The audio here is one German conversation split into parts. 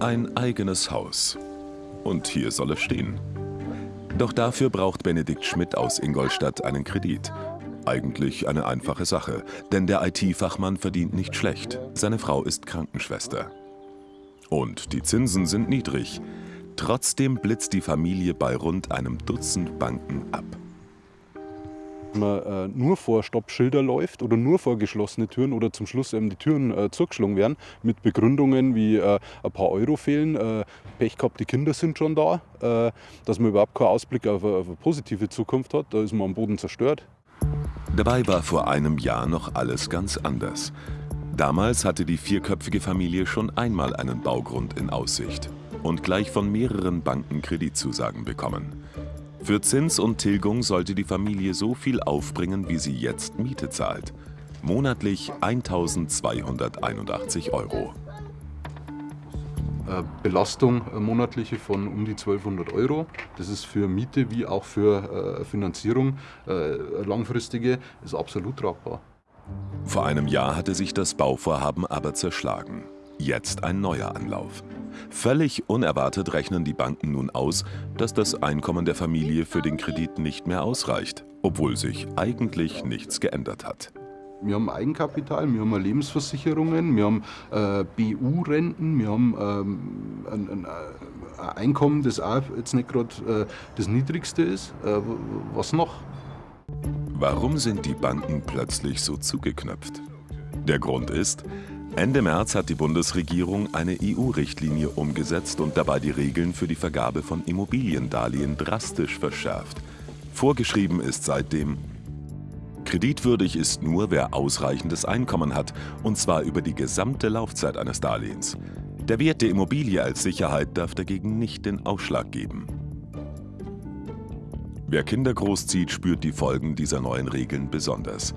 Ein eigenes Haus. Und hier soll es stehen. Doch dafür braucht Benedikt Schmidt aus Ingolstadt einen Kredit. Eigentlich eine einfache Sache, denn der IT-Fachmann verdient nicht schlecht. Seine Frau ist Krankenschwester. Und die Zinsen sind niedrig. Trotzdem blitzt die Familie bei rund einem Dutzend Banken ab. Man äh, nur vor Stoppschilder läuft oder nur vor geschlossene Türen oder zum Schluss eben die Türen äh, zugeschlagen werden mit Begründungen wie äh, ein paar Euro fehlen, äh, Pech gehabt, die Kinder sind schon da, äh, dass man überhaupt keinen Ausblick auf auf eine positive Zukunft hat, da ist man am Boden zerstört. Dabei war vor einem Jahr noch alles ganz anders. Damals hatte die vierköpfige Familie schon einmal einen Baugrund in Aussicht und gleich von mehreren Banken Kreditzusagen bekommen. Für Zins und Tilgung sollte die Familie so viel aufbringen, wie sie jetzt Miete zahlt. Monatlich 1281 Euro. Äh, Belastung äh, monatliche von um die 1200 Euro. Das ist für Miete wie auch für äh, Finanzierung langfristige, ist absolut tragbar. Vor einem Jahr hatte sich das Bauvorhaben aber zerschlagen. Jetzt ein neuer Anlauf. Völlig unerwartet rechnen die Banken nun aus, dass das Einkommen der Familie für den Kredit nicht mehr ausreicht, obwohl sich eigentlich nichts geändert hat. Wir haben Eigenkapital, wir haben Lebensversicherungen, wir haben äh, BU-Renten, wir haben ähm, ein, ein, ein, Einkommen, das auch jetzt nicht gerade äh, das niedrigste ist. Äh, was noch? Warum sind die Banken plötzlich so zugeknöpft? Der Grund ist, Ende März hat die Bundesregierung eine EU-Richtlinie umgesetzt und dabei die Regeln für die Vergabe von Immobiliendarlehen drastisch verschärft. Vorgeschrieben ist seitdem, kreditwürdig ist nur, wer ausreichendes Einkommen hat, und zwar über die gesamte Laufzeit eines Darlehens. Der Wert der Immobilie als Sicherheit darf dagegen nicht den Ausschlag geben. Wer Kinder großzieht, spürt die Folgen dieser neuen Regeln besonders.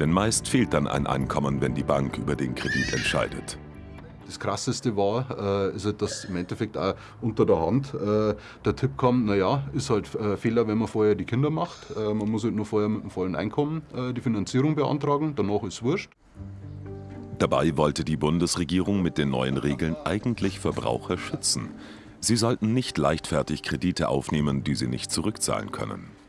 Denn meist fehlt dann ein Einkommen, wenn die Bank über den Kredit entscheidet. Das Krasseste war, äh, ist halt, dass im Endeffekt auch unter der Hand äh, der Tipp kam, naja, ist halt äh, Fehler, wenn man vorher die Kinder macht. Äh, man muss halt nur vorher mit dem vollen Einkommen die Finanzierung beantragen, danach ist es wurscht. Dabei wollte die Bundesregierung mit den neuen Regeln eigentlich Verbraucher schützen. Sie sollten nicht leichtfertig Kredite aufnehmen, die sie nicht zurückzahlen können.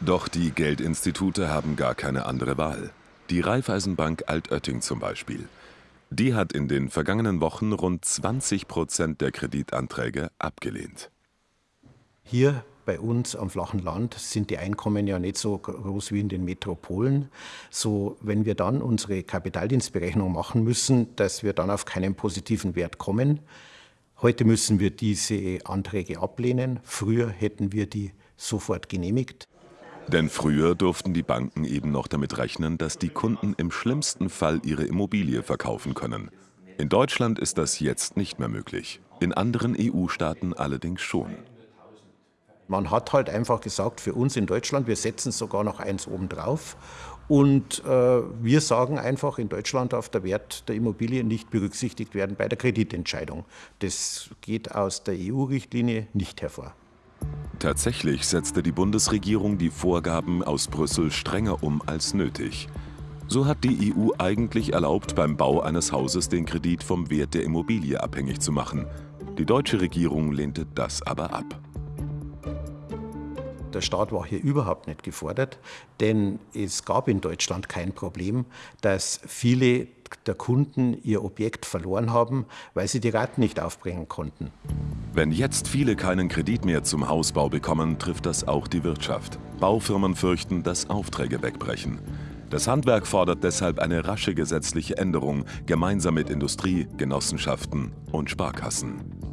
Doch die Geldinstitute haben gar keine andere Wahl. Die Raiffeisenbank Altötting zum Beispiel. Die hat in den vergangenen Wochen rund 20 Prozent der Kreditanträge abgelehnt. Hier bei uns am flachen Land sind die Einkommen ja nicht so groß wie in den Metropolen. So, wenn wir dann unsere Kapitaldienstberechnung machen müssen, dass wir dann auf keinen positiven Wert kommen, Heute müssen wir diese Anträge ablehnen. Früher hätten wir die sofort genehmigt. Denn früher durften die Banken eben noch damit rechnen, dass die Kunden im schlimmsten Fall ihre Immobilie verkaufen können. In Deutschland ist das jetzt nicht mehr möglich, in anderen EU-Staaten allerdings schon. Man hat halt einfach gesagt, für uns in Deutschland, wir setzen sogar noch eins obendrauf und äh, wir sagen einfach, in Deutschland darf der Wert der Immobilie nicht berücksichtigt werden bei der Kreditentscheidung. Das geht aus der EU-Richtlinie nicht hervor. Tatsächlich setzte die Bundesregierung die Vorgaben aus Brüssel strenger um als nötig. So hat die EU eigentlich erlaubt, beim Bau eines Hauses den Kredit vom Wert der Immobilie abhängig zu machen. Die deutsche Regierung lehnte das aber ab. Der Staat war hier überhaupt nicht gefordert, denn es gab in Deutschland kein Problem, dass viele der Kunden ihr Objekt verloren haben, weil sie die Raten nicht aufbringen konnten. Wenn jetzt viele keinen Kredit mehr zum Hausbau bekommen, trifft das auch die Wirtschaft. Baufirmen fürchten, dass Aufträge wegbrechen. Das Handwerk fordert deshalb eine rasche gesetzliche Änderung, gemeinsam mit Industrie, Genossenschaften und Sparkassen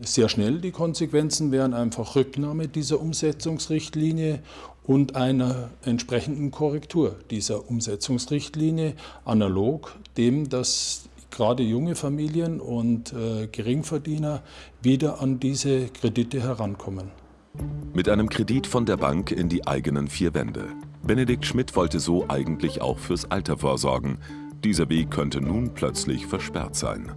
sehr schnell. Die Konsequenzen wären einfach Rücknahme dieser Umsetzungsrichtlinie und einer entsprechenden Korrektur dieser Umsetzungsrichtlinie, analog dem, dass gerade junge Familien und äh, Geringverdiener wieder an diese Kredite herankommen. Mit einem Kredit von der Bank in die eigenen vier Wände. Benedikt Schmidt wollte so eigentlich auch fürs Alter vorsorgen. Dieser Weg könnte nun plötzlich versperrt sein.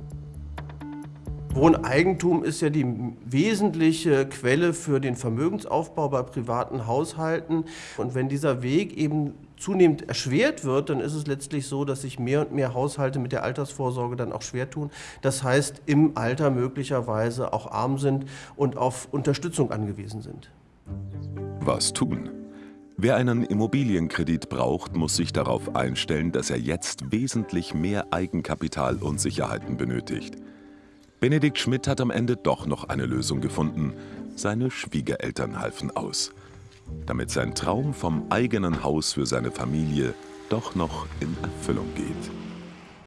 Wohneigentum ist ja die wesentliche Quelle für den Vermögensaufbau bei privaten Haushalten. Und wenn dieser Weg eben zunehmend erschwert wird, dann ist es letztlich so, dass sich mehr und mehr Haushalte mit der Altersvorsorge dann auch schwer tun. Das heißt, im Alter möglicherweise auch arm sind und auf Unterstützung angewiesen sind. Was tun? Wer einen Immobilienkredit braucht, muss sich darauf einstellen, dass er jetzt wesentlich mehr Eigenkapital und Sicherheiten benötigt. Benedikt Schmidt hat am Ende doch noch eine Lösung gefunden. Seine Schwiegereltern halfen aus. Damit sein Traum vom eigenen Haus für seine Familie doch noch in Erfüllung geht.